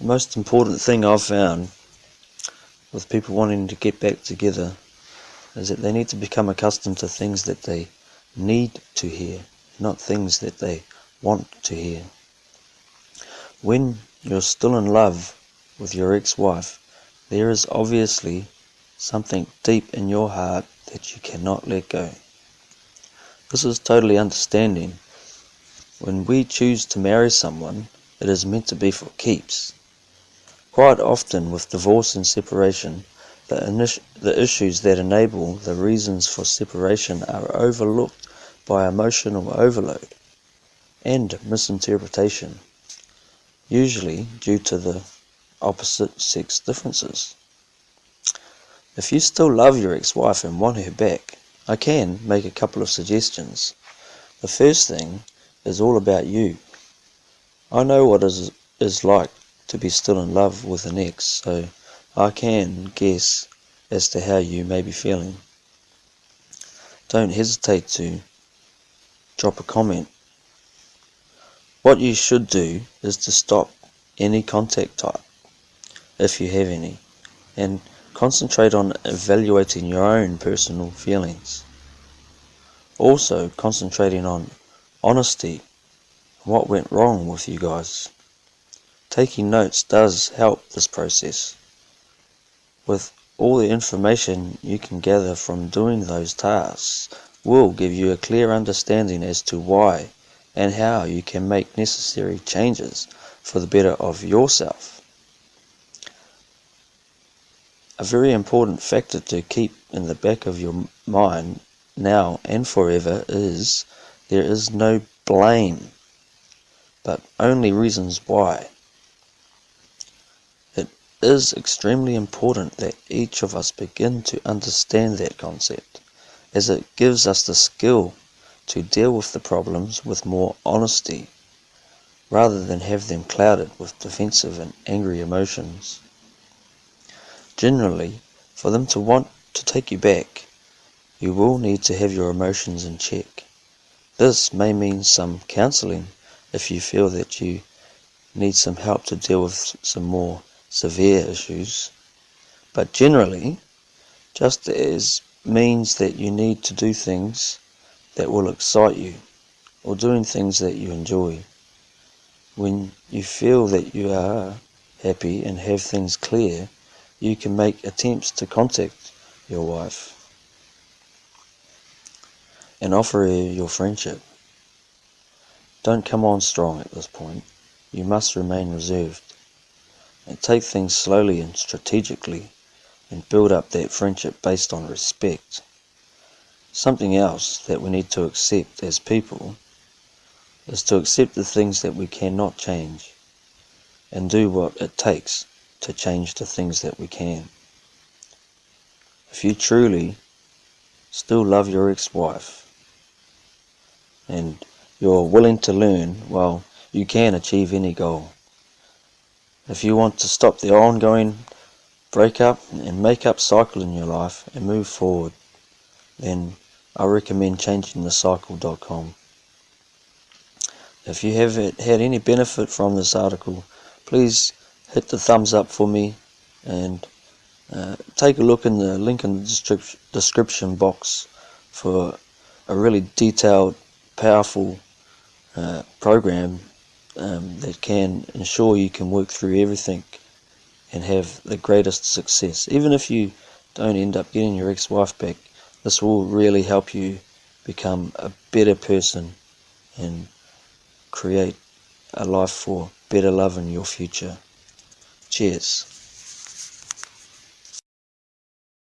The most important thing I've found with people wanting to get back together is that they need to become accustomed to things that they need to hear, not things that they want to hear. When you're still in love with your ex-wife, there is obviously something deep in your heart that you cannot let go. This is totally understanding. When we choose to marry someone, it is meant to be for keeps. Quite often with divorce and separation, the, the issues that enable the reasons for separation are overlooked by emotional overload and misinterpretation, usually due to the opposite sex differences. If you still love your ex-wife and want her back, I can make a couple of suggestions. The first thing is all about you. I know what it is like to be still in love with an ex, so I can guess as to how you may be feeling. Don't hesitate to drop a comment. What you should do is to stop any contact type, if you have any, and concentrate on evaluating your own personal feelings. Also concentrating on honesty, what went wrong with you guys. Taking notes does help this process. With all the information you can gather from doing those tasks will give you a clear understanding as to why and how you can make necessary changes for the better of yourself. A very important factor to keep in the back of your mind now and forever is there is no blame, but only reasons why is extremely important that each of us begin to understand that concept, as it gives us the skill to deal with the problems with more honesty, rather than have them clouded with defensive and angry emotions. Generally, for them to want to take you back, you will need to have your emotions in check. This may mean some counseling if you feel that you need some help to deal with some more severe issues, but generally just as means that you need to do things that will excite you or doing things that you enjoy. When you feel that you are happy and have things clear, you can make attempts to contact your wife and offer her your friendship. Don't come on strong at this point. You must remain reserved and take things slowly and strategically and build up that friendship based on respect. Something else that we need to accept as people is to accept the things that we cannot change and do what it takes to change the things that we can. If you truly still love your ex-wife and you're willing to learn, well, you can achieve any goal. If you want to stop the ongoing breakup and make-up cycle in your life and move forward, then I recommend changingthecycle.com. If you have had any benefit from this article, please hit the thumbs up for me and uh, take a look in the link in the description box for a really detailed, powerful uh, program um, that can ensure you can work through everything and have the greatest success. Even if you don't end up getting your ex-wife back, this will really help you become a better person and create a life for better love in your future. Cheers.